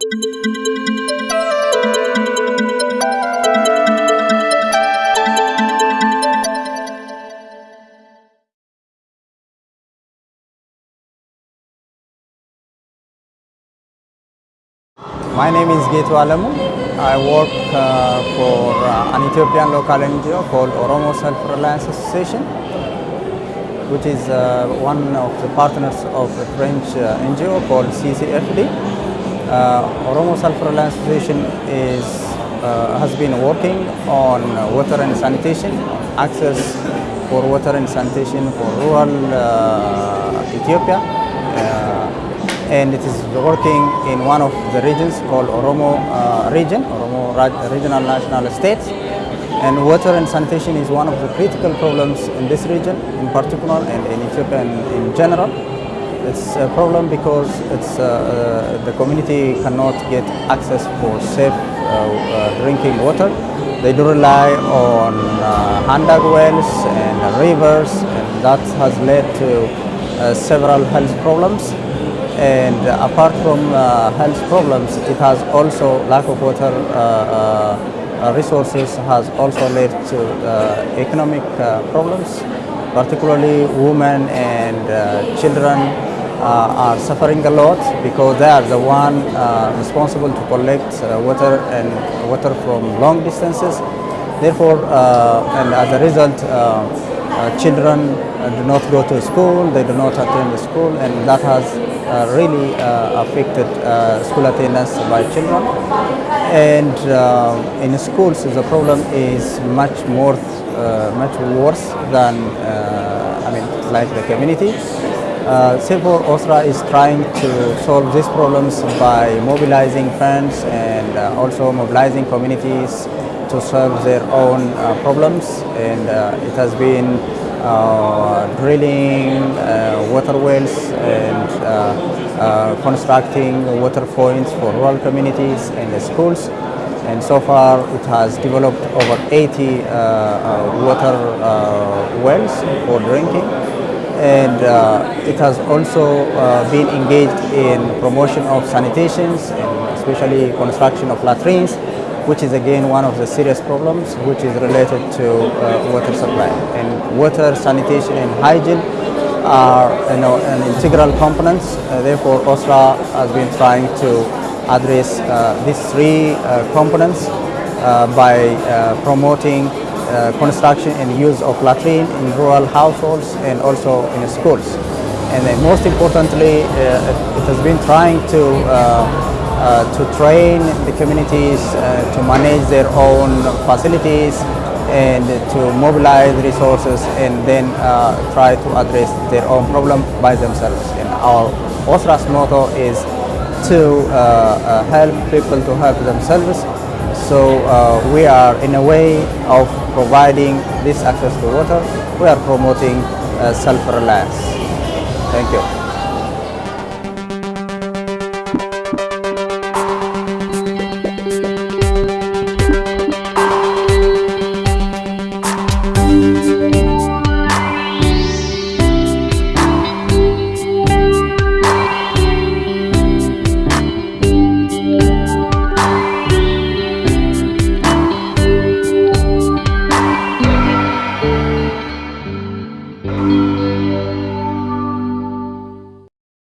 My name is Getu Alamu. I work uh, for uh, an Ethiopian local NGO called Oromo Self-Reliance Association, which is uh, one of the partners of a French uh, NGO called CCFD. Uh, Oromo Self-Reliance Association is, uh, has been working on water and sanitation, access for water and sanitation for rural uh, Ethiopia. Uh, and it is working in one of the regions called Oromo uh, region, Oromo Regional National States. And water and sanitation is one of the critical problems in this region in particular and in Ethiopia in, in general. It's a problem because it's, uh, uh, the community cannot get access for safe uh, uh, drinking water. They do rely on uh, wells and rivers and that has led to several health problems and apart from uh, health problems, it has also lack of water uh, uh, resources has also led to economic problems, particularly women and uh, children uh, are suffering a lot because they are the one uh, responsible to collect water and water from long distances. Therefore, and as a result, children uh, do not go to school, they do not attend school, and that has uh, really uh, affected uh, school attendance by children. And uh, in schools, the problem is much more, uh, much worse than, uh, I mean, like the community. Uh, therefore, OSRA is trying to solve these problems by mobilizing funds and uh, also mobilizing communities to solve their own uh, problems. And uh, it has been uh, drilling water wells and constructing water points for rural communities and schools. And so far, it has developed over 80 uh, uh, water wells for drinking and uh, it has also uh, been engaged in promotion of sanitations and especially construction of latrines which is again one of the serious problems which is related to uh, water supply and water sanitation and hygiene are you know, an integral components uh, therefore OSRA has been trying to address uh, these three uh, components uh, by promoting construction and use of latrine in rural households and also in schools. And then most importantly, it has been trying to, uh, to train the communities uh, to manage their own facilities and to mobilize resources and then uh, try to address their own problem by themselves. And our OSRA's motto is to uh, uh, help people to help themselves so uh, we are in a way of providing this access to water, we are promoting self-reliance. Thank you.